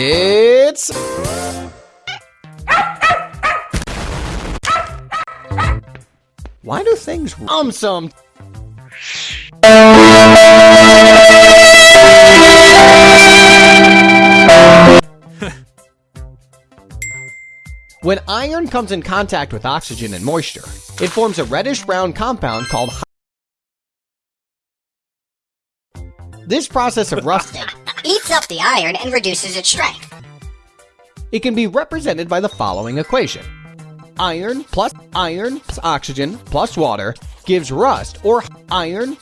It's... Why do things um some? When iron comes in contact with oxygen and moisture, it forms a reddish-brown compound called This process of rusting eats up the iron and reduces its strength. It can be represented by the following equation. Iron plus iron plus oxygen plus water gives rust or iron